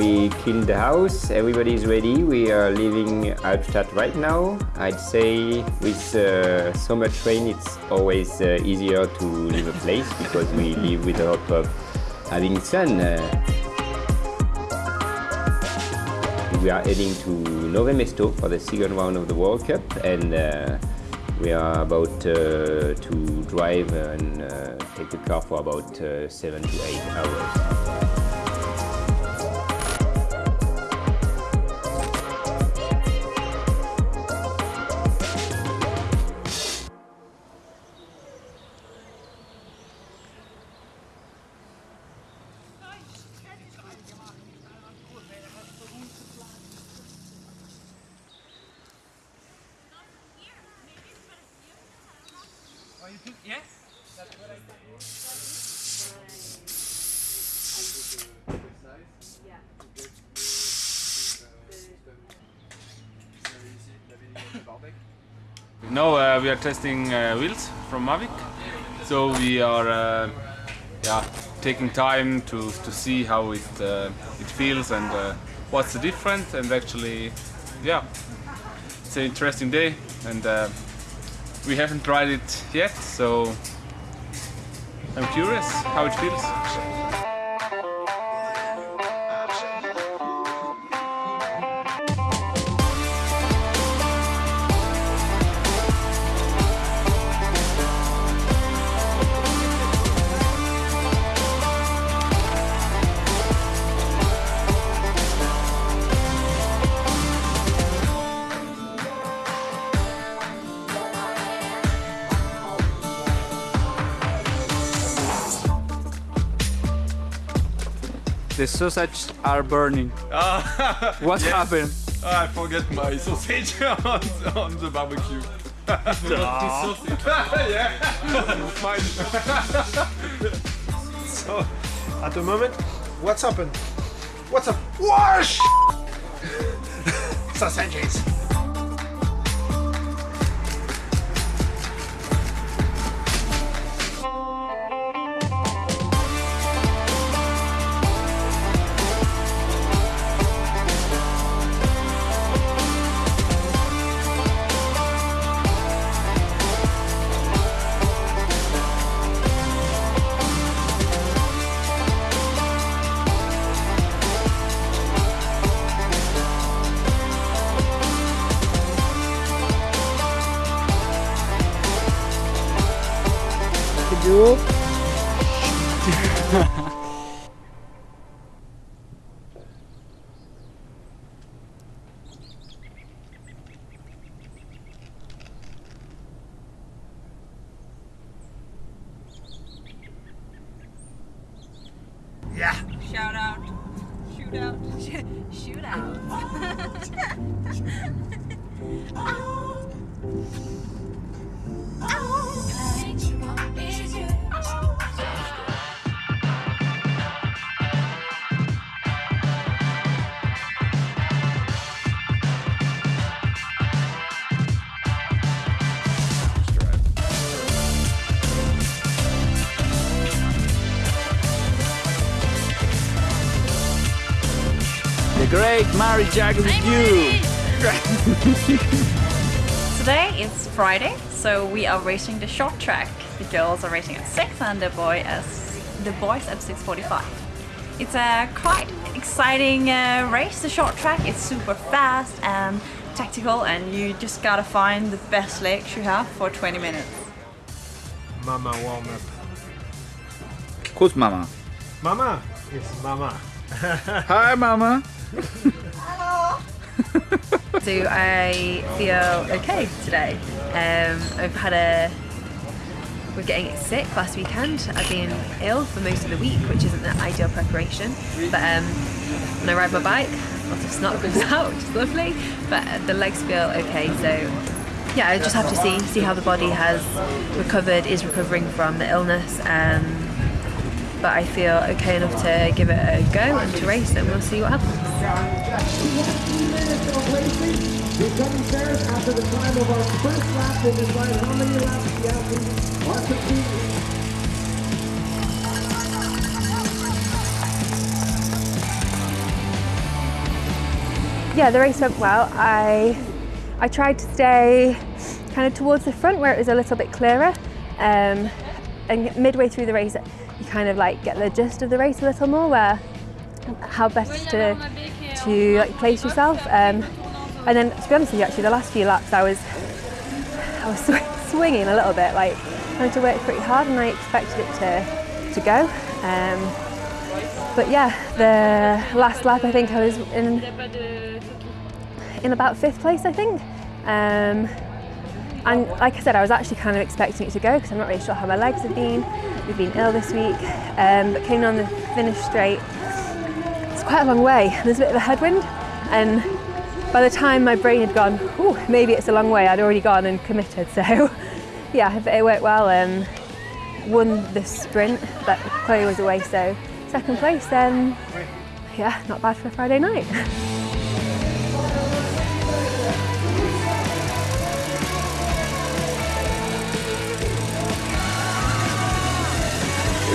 We cleaned the house, everybody is ready. We are leaving Albstadt right now. I'd say with uh, so much rain it's always uh, easier to leave a place because we live with a lot of having sun. Uh, we are heading to Nove Mesto for the second round of the World Cup and uh, we are about uh, to drive and uh, take the car for about seven to eight hours. Now uh, we are testing uh, wheels from Mavic, so we are uh, yeah taking time to to see how it uh, it feels and uh, what's the difference. And actually yeah it's an interesting day. And uh, we haven't tried it yet so I'm curious how it feels. The sausage are burning. Ah, what yes. happened? I forget my sausage on, on the barbecue. No. yeah, fine. so, at the moment, what's happened? What's up? Wash! Sausages. You. Yeah. Shout out. Shoot out. Shoot out. Oh. Great Mary Jack with you. Today is Friday, so we are racing the short track. The girls are racing at 6 and the boy as the boys at 6.45. It's a quite exciting uh, race, the short track. It's super fast and tactical and you just gotta find the best legs you have for 20 minutes. Mama warm up. Who's Mama? Mama is Mama. Hi, Mama. So I feel okay today. Um, I've had a we're getting sick last weekend. I've been ill for most of the week, which isn't the ideal preparation. But um, when I ride my bike, lots of snot comes out, which is lovely. But the legs feel okay, so yeah, I just have to see see how the body has recovered, is recovering from the illness. Um, but I feel okay enough to give it a go and to race, and we'll see what happens. Fares after the time of our first lap decide how many laps the athletes are yeah, the race went well. I I tried to stay kind of towards the front where it was a little bit clearer. Um, and midway through the race, you kind of like get the gist of the race a little more, where how best to to like place yourself. Um, and then to be honest with you, actually, the last few laps I was I was sw- swinging a little bit, like trying to work pretty hard, and I expected it to to go. Um, but yeah, the last lap I think I was in in about fifth place, I think. Um, and like I said, I was actually kind of expecting it to go because I'm not really sure how my legs have been. We've been ill this week, um, but came on the finish straight. It's quite a long way. There's a bit of a headwind, and by the time my brain had gone, oh, maybe it's a long way, I'd already gone and committed. So, yeah, it worked well. Um, won the sprint, but Chloe was away, so second place. Then, yeah, not bad for a Friday night.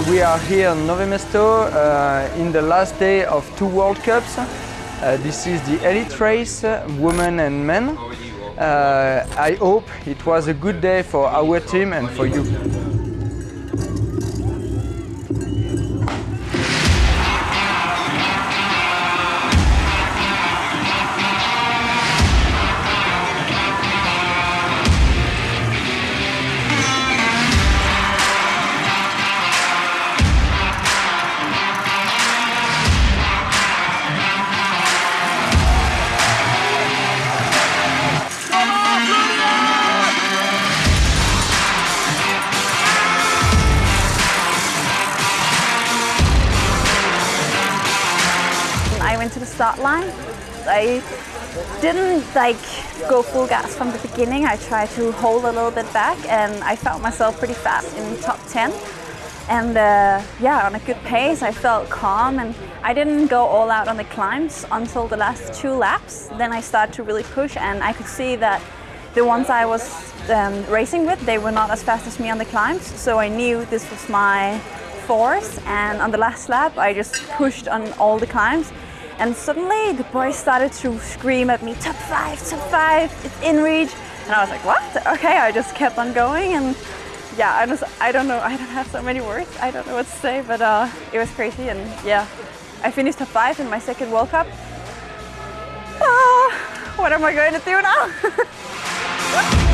We are here in Nove Mesto uh, in the last day of two World Cups. Uh, this is the elite race, women and men. Uh, I hope it was a good day for our team and for you. Start line. I didn't like go full gas from the beginning. I tried to hold a little bit back and I found myself pretty fast in top 10. And uh, yeah, on a good pace, I felt calm and I didn't go all out on the climbs until the last two laps. Then I started to really push and I could see that the ones I was um, racing with, they were not as fast as me on the climbs. So I knew this was my force and on the last lap, I just pushed on all the climbs and suddenly the boys started to scream at me, top five, top five, it's in reach. And I was like, what? Okay, I just kept on going and yeah, I just, I don't know, I don't have so many words. I don't know what to say, but uh, it was crazy and yeah, I finished top five in my second World Cup. Ah, what am I going to do now?